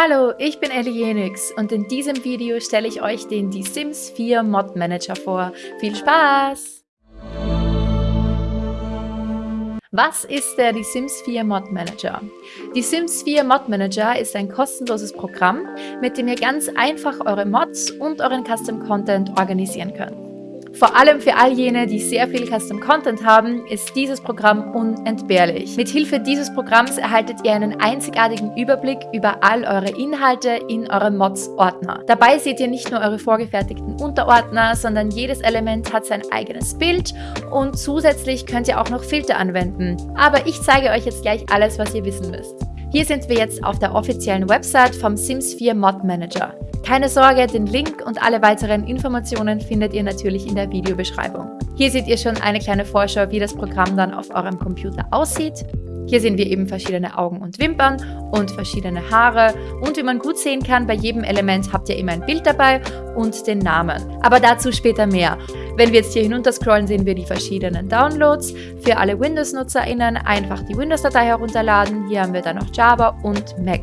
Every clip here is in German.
Hallo, ich bin Ellie Jenix und in diesem Video stelle ich euch den Die Sims 4 Mod Manager vor. Viel Spaß! Was ist der Die Sims 4 Mod Manager? Die Sims 4 Mod Manager ist ein kostenloses Programm, mit dem ihr ganz einfach eure Mods und euren Custom Content organisieren könnt. Vor allem für all jene, die sehr viel Custom Content haben, ist dieses Programm unentbehrlich. Mit Hilfe dieses Programms erhaltet ihr einen einzigartigen Überblick über all eure Inhalte in eurem Mods-Ordner. Dabei seht ihr nicht nur eure vorgefertigten Unterordner, sondern jedes Element hat sein eigenes Bild und zusätzlich könnt ihr auch noch Filter anwenden. Aber ich zeige euch jetzt gleich alles, was ihr wissen müsst. Hier sind wir jetzt auf der offiziellen Website vom Sims 4 Mod Manager. Keine Sorge, den Link und alle weiteren Informationen findet ihr natürlich in der Videobeschreibung. Hier seht ihr schon eine kleine Vorschau, wie das Programm dann auf eurem Computer aussieht. Hier sehen wir eben verschiedene Augen und Wimpern und verschiedene Haare und wie man gut sehen kann, bei jedem Element habt ihr immer ein Bild dabei und den Namen. Aber dazu später mehr. Wenn wir jetzt hier hinunter scrollen, sehen wir die verschiedenen Downloads. Für alle Windows-NutzerInnen einfach die Windows-Datei herunterladen. Hier haben wir dann noch Java und Mac.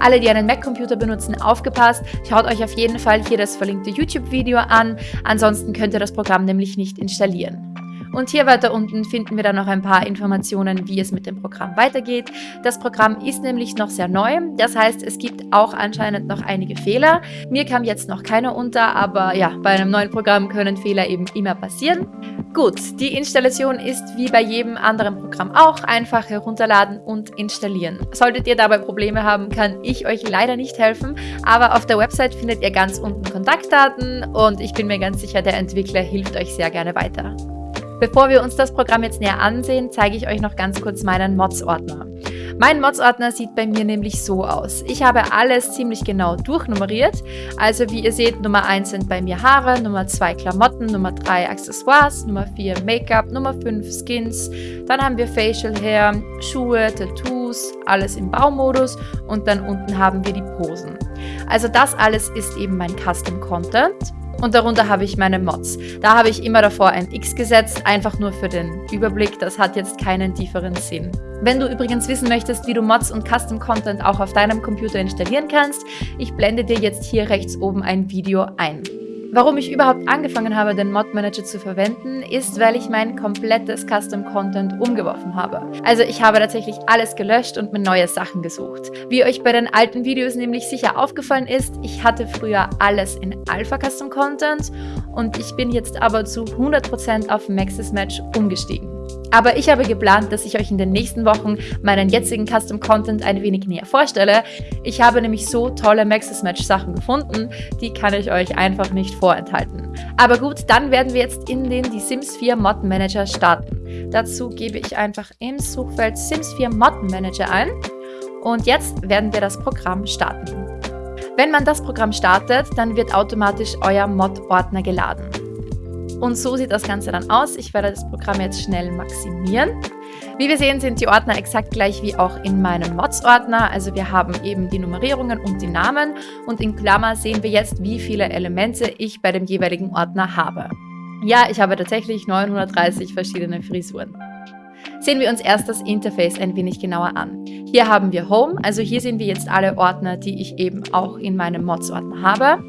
Alle, die einen Mac-Computer benutzen, aufgepasst. Schaut euch auf jeden Fall hier das verlinkte YouTube-Video an. Ansonsten könnt ihr das Programm nämlich nicht installieren. Und hier weiter unten finden wir dann noch ein paar Informationen, wie es mit dem Programm weitergeht. Das Programm ist nämlich noch sehr neu, das heißt, es gibt auch anscheinend noch einige Fehler. Mir kam jetzt noch keiner unter, aber ja, bei einem neuen Programm können Fehler eben immer passieren. Gut, die Installation ist wie bei jedem anderen Programm auch einfach herunterladen und installieren. Solltet ihr dabei Probleme haben, kann ich euch leider nicht helfen, aber auf der Website findet ihr ganz unten Kontaktdaten und ich bin mir ganz sicher, der Entwickler hilft euch sehr gerne weiter. Bevor wir uns das Programm jetzt näher ansehen, zeige ich euch noch ganz kurz meinen Mods-Ordner. Mein Mods-Ordner sieht bei mir nämlich so aus. Ich habe alles ziemlich genau durchnummeriert. Also wie ihr seht, Nummer 1 sind bei mir Haare, Nummer 2 Klamotten, Nummer 3 Accessoires, Nummer 4 Make-up, Nummer 5 Skins. Dann haben wir Facial Hair, Schuhe, Tattoos, alles im Baumodus und dann unten haben wir die Posen. Also das alles ist eben mein Custom Content und darunter habe ich meine Mods. Da habe ich immer davor ein X gesetzt, einfach nur für den Überblick, das hat jetzt keinen tieferen Sinn. Wenn du übrigens wissen möchtest, wie du Mods und Custom Content auch auf deinem Computer installieren kannst, ich blende dir jetzt hier rechts oben ein Video ein. Warum ich überhaupt angefangen habe, den Mod Manager zu verwenden, ist, weil ich mein komplettes Custom Content umgeworfen habe. Also ich habe tatsächlich alles gelöscht und mir neue Sachen gesucht. Wie euch bei den alten Videos nämlich sicher aufgefallen ist, ich hatte früher alles in Alpha Custom Content und ich bin jetzt aber zu 100% auf Maxis Match umgestiegen. Aber ich habe geplant, dass ich euch in den nächsten Wochen meinen jetzigen Custom Content ein wenig näher vorstelle. Ich habe nämlich so tolle Maxis Match Sachen gefunden, die kann ich euch einfach nicht vorenthalten. Aber gut, dann werden wir jetzt in den Die Sims 4 Mod Manager starten. Dazu gebe ich einfach im Suchfeld Sims 4 Mod Manager ein und jetzt werden wir das Programm starten. Wenn man das Programm startet, dann wird automatisch euer Mod-Ordner geladen. Und so sieht das Ganze dann aus. Ich werde das Programm jetzt schnell maximieren. Wie wir sehen, sind die Ordner exakt gleich wie auch in meinem Mods-Ordner. Also wir haben eben die Nummerierungen und die Namen. Und in Klammer sehen wir jetzt, wie viele Elemente ich bei dem jeweiligen Ordner habe. Ja, ich habe tatsächlich 930 verschiedene Frisuren. Sehen wir uns erst das Interface ein wenig genauer an. Hier haben wir Home, also hier sehen wir jetzt alle Ordner, die ich eben auch in meinem Mods-Ordner habe.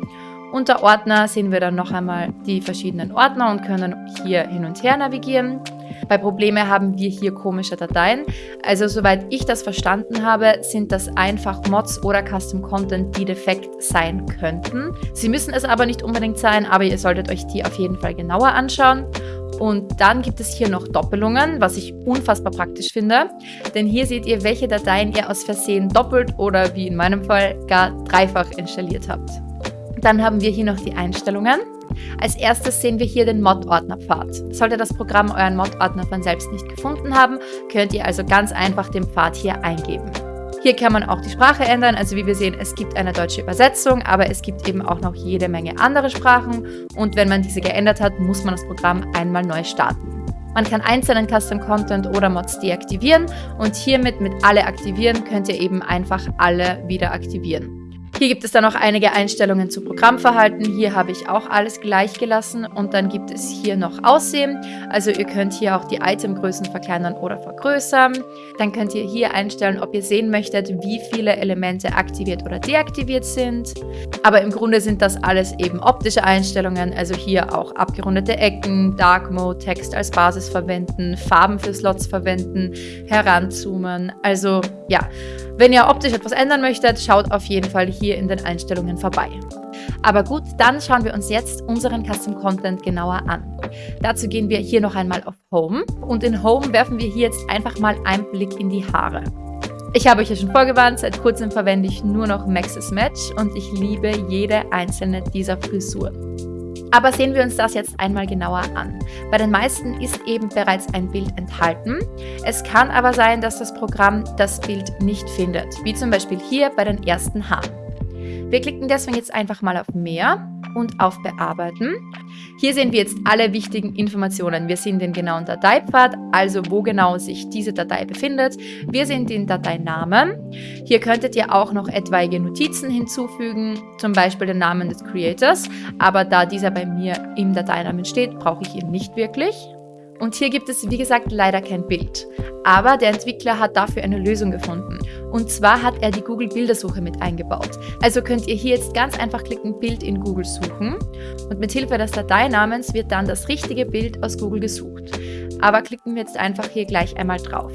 Unter Ordner sehen wir dann noch einmal die verschiedenen Ordner und können hier hin und her navigieren. Bei Probleme haben wir hier komische Dateien. Also soweit ich das verstanden habe, sind das einfach Mods oder Custom Content, die defekt sein könnten. Sie müssen es aber nicht unbedingt sein, aber ihr solltet euch die auf jeden Fall genauer anschauen. Und dann gibt es hier noch Doppelungen, was ich unfassbar praktisch finde. Denn hier seht ihr, welche Dateien ihr aus Versehen doppelt oder wie in meinem Fall gar dreifach installiert habt. Dann haben wir hier noch die Einstellungen. Als erstes sehen wir hier den Mod-Ordner-Pfad. Sollte das Programm euren Mod-Ordner von selbst nicht gefunden haben, könnt ihr also ganz einfach den Pfad hier eingeben. Hier kann man auch die Sprache ändern, also wie wir sehen, es gibt eine deutsche Übersetzung, aber es gibt eben auch noch jede Menge andere Sprachen und wenn man diese geändert hat, muss man das Programm einmal neu starten. Man kann einzelnen Custom Content oder Mods deaktivieren und hiermit mit alle aktivieren könnt ihr eben einfach alle wieder aktivieren. Hier gibt es dann noch einige Einstellungen zu Programmverhalten. Hier habe ich auch alles gleich gelassen und dann gibt es hier noch Aussehen. Also ihr könnt hier auch die Itemgrößen verkleinern oder vergrößern. Dann könnt ihr hier einstellen, ob ihr sehen möchtet, wie viele Elemente aktiviert oder deaktiviert sind. Aber im Grunde sind das alles eben optische Einstellungen, also hier auch abgerundete Ecken, Dark Mode, Text als Basis verwenden, Farben für Slots verwenden, heranzoomen. Also ja, wenn ihr optisch etwas ändern möchtet, schaut auf jeden Fall hier in den Einstellungen vorbei. Aber gut, dann schauen wir uns jetzt unseren Custom Content genauer an. Dazu gehen wir hier noch einmal auf Home und in Home werfen wir hier jetzt einfach mal einen Blick in die Haare. Ich habe euch ja schon vorgewarnt, seit kurzem verwende ich nur noch Maxis Match und ich liebe jede einzelne dieser Frisuren. Aber sehen wir uns das jetzt einmal genauer an. Bei den meisten ist eben bereits ein Bild enthalten. Es kann aber sein, dass das Programm das Bild nicht findet, wie zum Beispiel hier bei den ersten Haaren. Wir klicken deswegen jetzt einfach mal auf Mehr und auf Bearbeiten. Hier sehen wir jetzt alle wichtigen Informationen. Wir sehen den genauen Dateipfad, also wo genau sich diese Datei befindet. Wir sehen den Dateinamen. Hier könntet ihr auch noch etwaige Notizen hinzufügen, zum Beispiel den Namen des Creators, aber da dieser bei mir im Dateinamen steht, brauche ich ihn nicht wirklich. Und hier gibt es, wie gesagt, leider kein Bild. Aber der Entwickler hat dafür eine Lösung gefunden. Und zwar hat er die Google Bildersuche mit eingebaut. Also könnt ihr hier jetzt ganz einfach klicken, Bild in Google suchen. Und mit Hilfe des Dateinamens wird dann das richtige Bild aus Google gesucht. Aber klicken wir jetzt einfach hier gleich einmal drauf.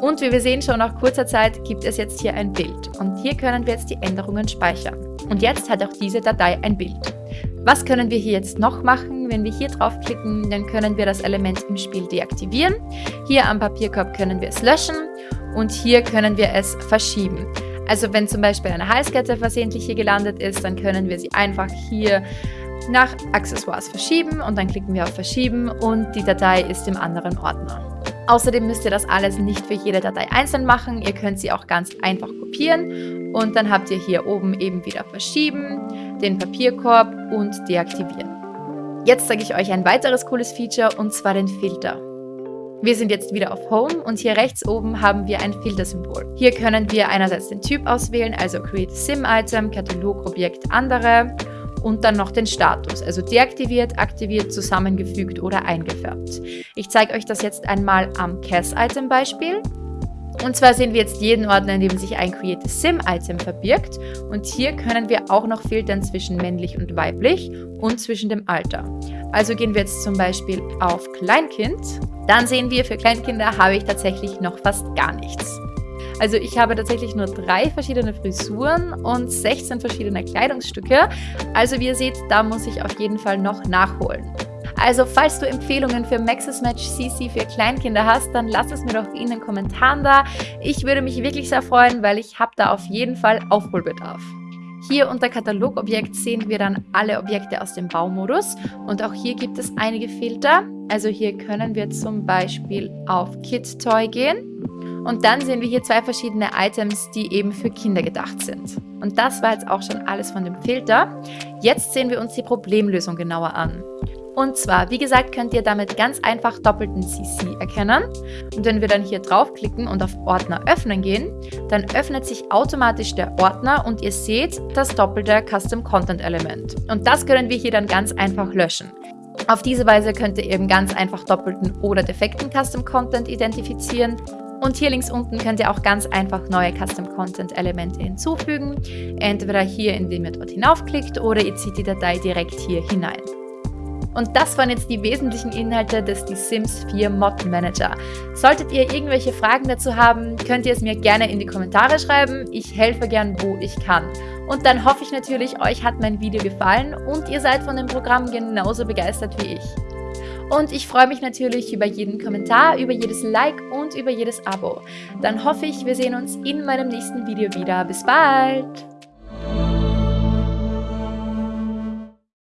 Und wie wir sehen, schon nach kurzer Zeit gibt es jetzt hier ein Bild. Und hier können wir jetzt die Änderungen speichern. Und jetzt hat auch diese Datei ein Bild. Was können wir hier jetzt noch machen? Wenn wir hier draufklicken, dann können wir das Element im Spiel deaktivieren. Hier am Papierkorb können wir es löschen und hier können wir es verschieben. Also wenn zum Beispiel eine Halskette versehentlich hier gelandet ist, dann können wir sie einfach hier nach Accessoires verschieben und dann klicken wir auf Verschieben und die Datei ist im anderen Ordner. Außerdem müsst ihr das alles nicht für jede Datei einzeln machen. Ihr könnt sie auch ganz einfach kopieren und dann habt ihr hier oben eben wieder Verschieben, den Papierkorb und deaktivieren. Jetzt zeige ich euch ein weiteres cooles Feature und zwar den Filter. Wir sind jetzt wieder auf Home und hier rechts oben haben wir ein Filtersymbol. Hier können wir einerseits den Typ auswählen, also Create Sim Item, Katalog, Objekt, andere und dann noch den Status, also deaktiviert, aktiviert, zusammengefügt oder eingefärbt. Ich zeige euch das jetzt einmal am Cas-Item Beispiel. Und zwar sehen wir jetzt jeden Ordner, in dem sich ein Create Sim Item verbirgt. Und hier können wir auch noch filtern zwischen männlich und weiblich und zwischen dem Alter. Also gehen wir jetzt zum Beispiel auf Kleinkind. Dann sehen wir, für Kleinkinder habe ich tatsächlich noch fast gar nichts. Also ich habe tatsächlich nur drei verschiedene Frisuren und 16 verschiedene Kleidungsstücke. Also wie ihr seht, da muss ich auf jeden Fall noch nachholen. Also falls du Empfehlungen für Maxis Match CC für Kleinkinder hast, dann lass es mir doch in den Kommentaren da. Ich würde mich wirklich sehr freuen, weil ich habe da auf jeden Fall Aufholbedarf. Hier unter Katalogobjekt sehen wir dann alle Objekte aus dem Baumodus und auch hier gibt es einige Filter. Also hier können wir zum Beispiel auf Kid Toy gehen und dann sehen wir hier zwei verschiedene Items, die eben für Kinder gedacht sind. Und das war jetzt auch schon alles von dem Filter. Jetzt sehen wir uns die Problemlösung genauer an. Und zwar, wie gesagt, könnt ihr damit ganz einfach doppelten CC erkennen. Und wenn wir dann hier draufklicken und auf Ordner öffnen gehen, dann öffnet sich automatisch der Ordner und ihr seht das doppelte Custom Content Element. Und das können wir hier dann ganz einfach löschen. Auf diese Weise könnt ihr eben ganz einfach doppelten oder defekten Custom Content identifizieren. Und hier links unten könnt ihr auch ganz einfach neue Custom Content Elemente hinzufügen. Entweder hier, indem ihr dort hinaufklickt oder ihr zieht die Datei direkt hier hinein. Und das waren jetzt die wesentlichen Inhalte des The Sims 4 Mod Manager. Solltet ihr irgendwelche Fragen dazu haben, könnt ihr es mir gerne in die Kommentare schreiben. Ich helfe gern, wo ich kann. Und dann hoffe ich natürlich, euch hat mein Video gefallen und ihr seid von dem Programm genauso begeistert wie ich. Und ich freue mich natürlich über jeden Kommentar, über jedes Like und über jedes Abo. Dann hoffe ich, wir sehen uns in meinem nächsten Video wieder. Bis bald!